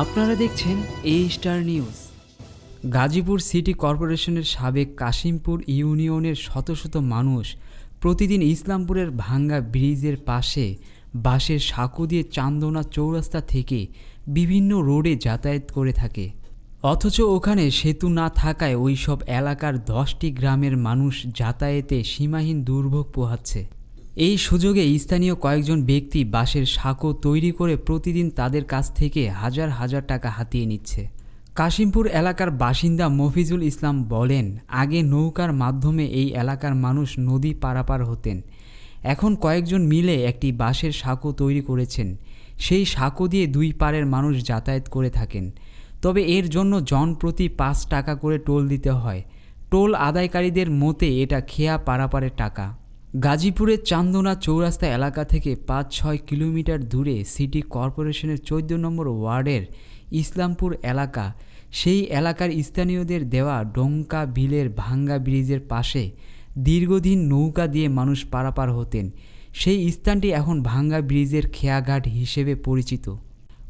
আপনারা দেখছেন A star news Gazipur city কর্পোরেশনের সাবেক কাশিমপুর ইউনিয়নের শত শত মানুষ প্রতিদিন ইসলামপুরের ভাঙ্গা ব্রিজের পাশে বাঁশের সাঁকো দিয়ে চান্দনা চৌরাস্তা থেকে বিভিন্ন রোডে যাতায়াত করে থাকে। অথচ ওখানে সেতু না থাকায় ওই সব এলাকার দশটি গ্রামের মানুষ যাতায়াতে সীমাহীন দুর্ভোগ পোহাচ্ছে। এই সুযোগে স্থানীয় কয়েকজন ব্যক্তি বাঁশের সাঁকো তৈরি করে প্রতিদিন তাদের কাছ থেকে হাজার হাজার টাকা হাতিয়ে নিচ্ছে। কাশিমপুর এলাকার বাসিন্দা মফিজুল ইসলাম বলেন, আগে নৌকার মাধ্যমে এই এলাকার মানুষ নদী পারাপার হতেন। এখন কয়েকজন মিলে একটি বাঁশের সাঁকো তৈরি করেছেন। সেই সাঁকো দিয়ে দুই পারের মানুষ যাতায়াত করে থাকেন। তবে এর জন্য জন প্রতি পাঁচ টাকা করে টোল দিতে হয়। টোল আদায়কারীদের মতে এটা খেয়া পারাপারের টাকা। গাজীপুরের চান্দনা চৌরাস্তা এলাকা থেকে পাঁচ ছয় কিলোমিটার দূরে সিটি কর্পোরেশনের চোদ্দ নম্বর ওয়ার্ডের ইসলামপুর এলাকা। সেই এলাকার স্থানীয়দের দেওয়া ডোঙ্কা বিলের ভাঙ্গা ব্রিজের পাশে দীর্ঘদিন নৌকা দিয়ে মানুষ পারাপার হতেন। সেই স্থানটি এখন ভাঙ্গা ব্রিজের খেয়াঘাট হিসেবে পরিচিত।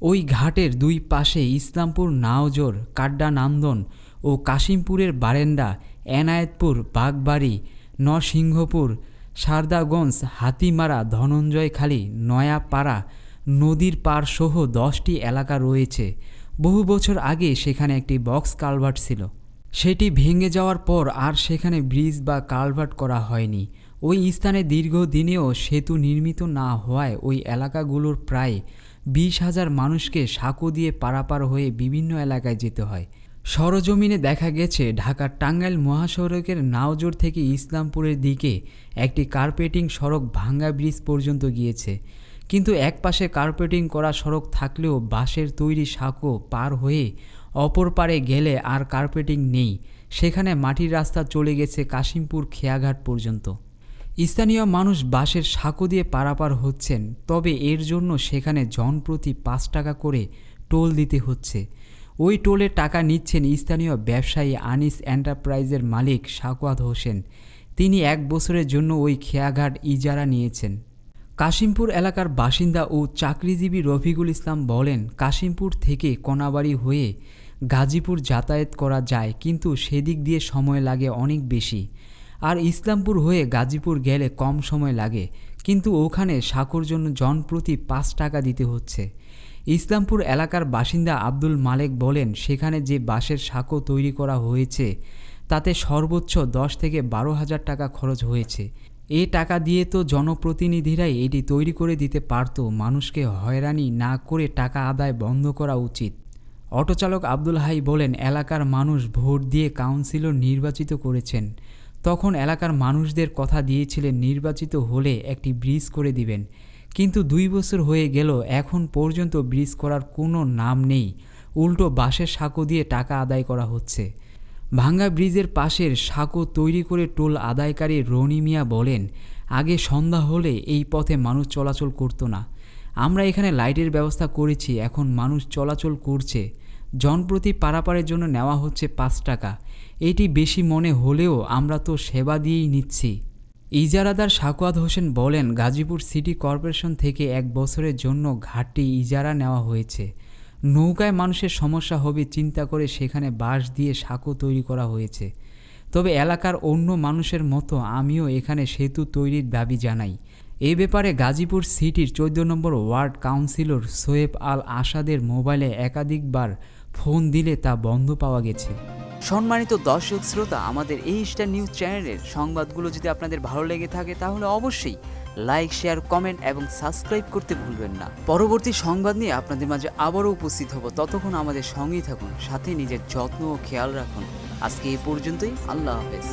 ওই ঘাটের দুই পাশে ইসলামপুর নাওজোর, কাড্ডানান্দন ও কাশিমপুরের বারেন্ডা এনায়েতপুর, বাগবাড়ি, নরসিংহপুর সারদাগঞ্জ, হাতিমারা, ধনঞ্জয়খালী, নয়াপাড়া নদীর পার সহ দশটি এলাকা রয়েছে। বহু বছর আগে সেখানে একটি বক্স কালভার্ট ছিল। সেটি ভেঙে যাওয়ার পর আর সেখানে ব্রিজ বা কালভার্ট করা হয়নি। ওই স্থানে দীর্ঘদিনেও সেতু নির্মিত না হওয়ায় ওই এলাকাগুলোর প্রায় বিশ হাজার মানুষকে সাঁকো দিয়ে পারাপার হয়ে বিভিন্ন এলাকায় যেতে হয়। সরজমিনে দেখা গেছে ঢাকার টাঙ্গাইল মহাসড়কের নাওজোর থেকে ইসলামপুরের দিকে একটি কার্পেটিং সড়ক ভাঙ্গা ব্রিজ পর্যন্ত গিয়েছে। কিন্তু একপাশে কার্পেটিং করা সড়ক থাকলেও বাঁশের তৈরি সাঁকো পার হয়ে অপর পারে গেলে আর কার্পেটিং নেই। সেখানে মাটির রাস্তা চলে গেছে কাশিমপুর খেয়াঘাট পর্যন্ত। স্থানীয় মানুষ বাঁশের সাঁকো দিয়ে পারাপার হচ্ছেন, তবে এর জন্য সেখানে জনপ্রতি পাঁচ টাকা করে টোল দিতে হচ্ছে। ওই টোলের টাকা নিচ্ছেন স্থানীয় ব্যবসায়ী আনিস এন্টারপ্রাইজের মালিক সাকওয়াত হোসেন। তিনি এক বছরের জন্য ওই খেয়াঘাট ইজারা নিয়েছেন। কাশিমপুর এলাকার বাসিন্দা ও চাকরিজীবী রফিকুল ইসলাম বলেন, কাশিমপুর থেকে কোনাবাড়ি হয়ে গাজীপুর যাতায়াত করা যায়, কিন্তু সেদিক দিয়ে সময় লাগে অনেক বেশি। আর ইসলামপুর হয়ে গাজীপুর গেলে কম সময় লাগে, কিন্তু ওখানে সাঁকোর জন্য জনপ্রতি পাঁচ টাকা দিতে হচ্ছে। ইসলামপুর এলাকার বাসিন্দা আব্দুল মালেক বলেন, সেখানে যে বাঁশের সাঁকো তৈরি করা হয়েছে, তাতে সর্বোচ্চ দশ থেকে বারো হাজার টাকা খরচ হয়েছে। এ টাকা দিয়ে তো জনপ্রতিনিধিরাই এটি তৈরি করে দিতে পারত। মানুষকে হয়রানি না করে টাকা আদায় বন্ধ করা উচিত। অটোচালক আব্দুল হাই বলেন, এলাকার মানুষ ভোট দিয়ে কাউন্সিলর নির্বাচিত করেছেন। তখন এলাকার মানুষদের কথা দিয়েছিলেন, নির্বাচিত হলে একটি ব্রিজ করে দিবেন। কিন্তু দুই বছর হয়ে গেল, এখন পর্যন্ত ব্রিজ করার কোনো নাম নেই। উল্টো বাঁশের সাঁকো দিয়ে টাকা আদায় করা হচ্ছে। ভাঙ্গা ব্রিজের পাশের সাঁকো তৈরি করে টোল আদায়কারী রনি মিয়া বলেন, আগে সন্ধ্যা হলে এই পথে মানুষ চলাচল করতো না। আমরা এখানে লাইটের ব্যবস্থা করেছি, এখন মানুষ চলাচল করছে। জনপ্রতি পারাপারের জন্য নেওয়া হচ্ছে পাঁচ টাকা। এটি বেশি মনে হলেও আমরা তো সেবা দিয়েই নিচ্ছি। ইজারাদার সাকুয়াত হোসেন বলেন, গাজীপুর সিটি কর্পোরেশন থেকে এক বছরের জন্য ঘাটটি ইজারা নেওয়া হয়েছে। নৌকায় মানুষের সমস্যা হবে, চিন্তা করে সেখানে বাঁশ দিয়ে সাঁকো তৈরি করা হয়েছে। তবে এলাকার অন্য মানুষের মতো আমিও এখানে সেতু তৈরির দাবি জানাই। এ ব্যাপারে গাজীপুর সিটির চোদ্দ number ward councillor Shoaib Al আসাদের মোবাইলে একাধিকবার ফোন দিলে তা বন্ধ পাওয়া গেছে। সম্মানিত দর্শক শ্রোতা, আমাদের এই স্টার নিউজ চ্যানেলের সংবাদগুলো যদি আপনাদের ভালো লেগে থাকে, তাহলে অবশ্যই লাইক শেয়ার কমেন্ট এবং সাবস্ক্রাইব করতে ভুলবেন না। পরবর্তী সংবাদ নিয়ে আপনাদের মাঝে আবারও উপস্থিত হব। ততক্ষণ আমাদের সঙ্গেই থাকুন, সাথে নিজের যত্ন ও খেয়াল রাখুন। আজকে এই পর্যন্তই, আল্লাহ হাফেজ।